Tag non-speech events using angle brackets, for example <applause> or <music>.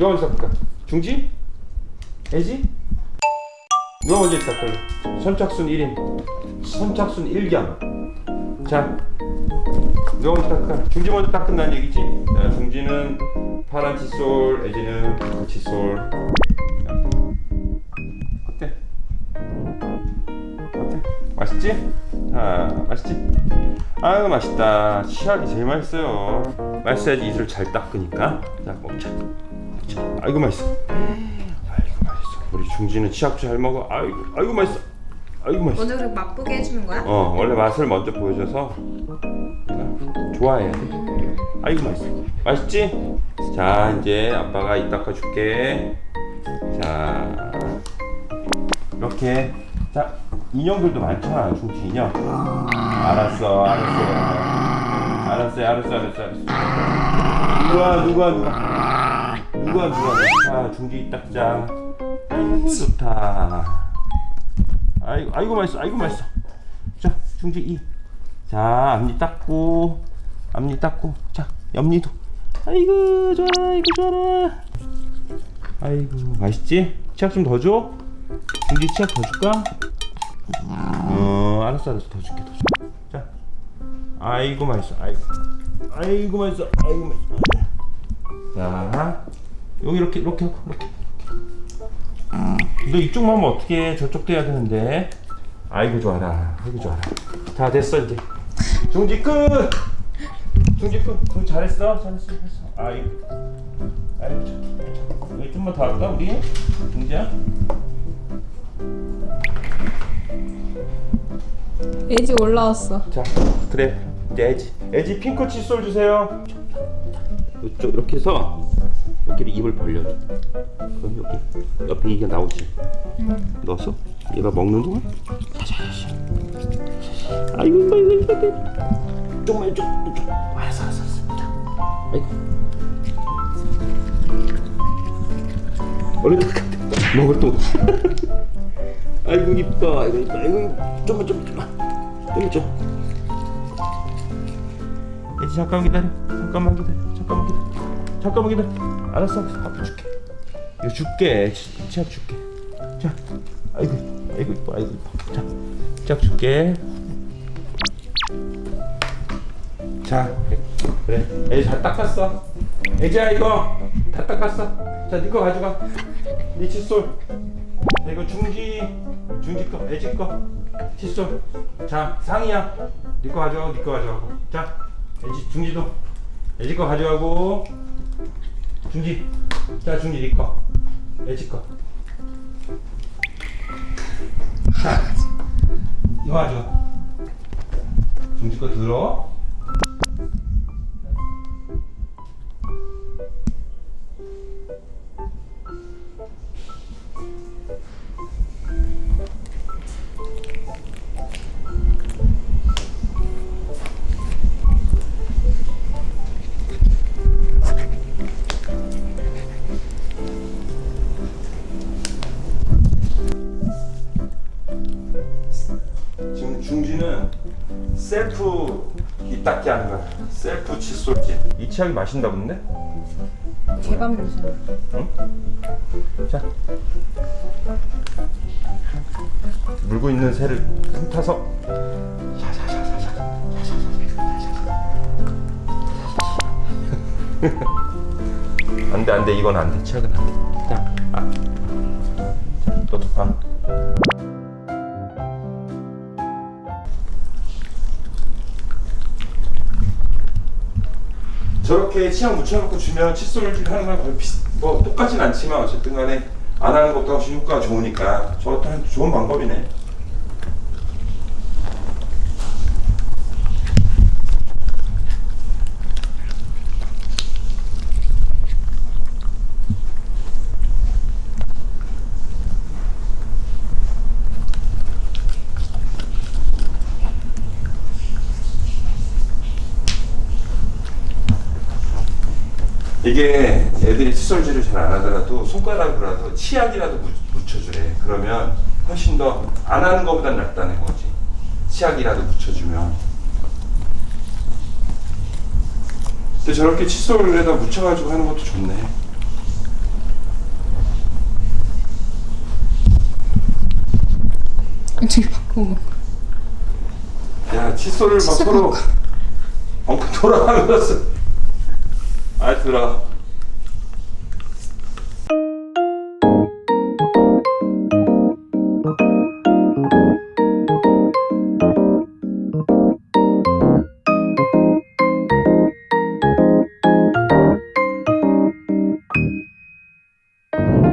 누가 먼저 닦을까? 중지? 애지? 누가 먼저 닦을래? 선착순 1인 선착순 1겸 자 누가 먼저 닦을까? 중지 먼저 닦는다는 얘기지? 자, 중지는 파란 칫솔 애지는 붉은 칫솔 자, 어때? 어때? 맛있지? 아 맛있지? 아유 맛있다 치약이 제일 맛있어요 맛있어야지 입술 잘 닦으니까 자 먹자 먹자 아이고 맛있어. 아이고 맛있어. 우리 중지는 치약도 잘 먹어. 아이고 아이고 맛있어. 아이고 맛있어. 오늘 그렇게 맛보게 해주는 거야? 어 원래 맛을 먼저 보여줘서 좋아해야 돼 아이고 맛있어. 맛있지? 자 이제 아빠가 입 닦아줄게. 자 이렇게. 자 인형들도 많잖아 중지 인형. 알았어 알았어. 알았어요 알았어 알았어 알았어. 누가 누가 누가 누가 누가 자 중지 입 닦자. 아이고 좋다. 아이고 아이고 맛있어 아이고 맛있어. 자 중지 이자 앞니 닦고 앞니 닦고. 자 옆니도. 아이고 좋아 아이고 좋아라. 아이고 맛있지? 치약 좀 더 줘? 중지 치약 더 줄까? 어 알았어 알았어. 더 줄게 더 줄게. 자 아이고 맛있어 아이고. 아이고 맛있어 아이고 맛있어. 자 여기 이렇게 이렇게 하고 이렇게. 너 이쪽만 하면 어떻게 저쪽도 해야 되는데. 아이고 좋아라. 아이고 좋아라. 다 됐어 이제. 중지 끝! 중지 끝. 그거 잘했어? 잘했어 잘했어. 아이고. 아이고 참. 여기 좀만 더 할까 우리? 중지야? 애지 올라왔어. 자 그래. 이제 애지. 애지 핑크 칫솔 주세요. 이쪽 이렇게 해서 이렇게 입을 벌려줘. 그럼 여기 옆에 이게 나오지. 넣었어? 얘가 먹는 동안? 아이고 아이고 아이고 조금만 이쪽 이쪽. 알았어 알았어 알았어 자 아이고. 얼른 닦아 먹을 또. <laughs> 아이고 이뻐. 아이고 이뻐. 아이고 좀만 좀만 좀만. 좀만 좀 이제 잠깐만 기다려. 잠깐만 기다려. 잠깐만 기다려 잠깐만 기다려. 알았어 밥 줄게. 이거 줄게. 치- 치약 줄게. 자 아이고 아이고 이뻐 아이고 이뻐. 자 치약 줄게. 자 그래. 애잘 닦았어. 애지야 이거. 다 닦았어. 자니거 가져가. 니 칫솔. 자, 이거 중지 중지 거 애지 거. 칫솔. 자 상이야. 니거 가져가고 니거 가져가고. 자 애지 중지도. 애지 거 가져가고 중지 자 중지 니거. 애지 거자 이거 가져가 중지 거 들어 셀프 입 닦기 하는 거야. 셀프 칫솔질 이 치약이 마신다 본데? 개밤 요새. 자. 물고 있는 새를 훑어서. 샤샤샤샤샤 안돼 안돼. 이건 안돼. 치약은 안돼. 자, 아. 자 너도 봐 저렇게 치약 묻혀놓고 주면 칫솔질 하는 거랑 거의 비슷, 뭐 똑같진 않지만 어쨌든 간에 안 하는 것도 훨씬 효과가 좋으니까 저것도 좋은 방법이네. 이게 애들이 칫솔질을 잘 안 하더라도 손가락으로라도 치약이라도 묻혀주래. 그러면 훨씬 더 안 하는 것보다 낫다는 거지. 치약이라도 묻혀주면. 근데 저렇게 칫솔에다 묻혀가지고 하는 것도 좋네. 저기 바꾸고. 야 칫솔을 막 서로 엉큼 돌아가면서. 아 들어